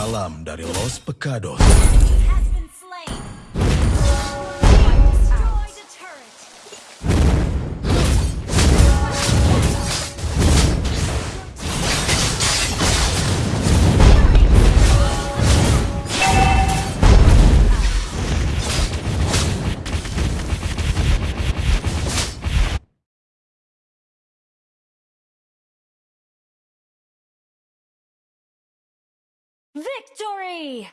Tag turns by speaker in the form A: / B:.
A: Salam dari Los Pecados.
B: Victory!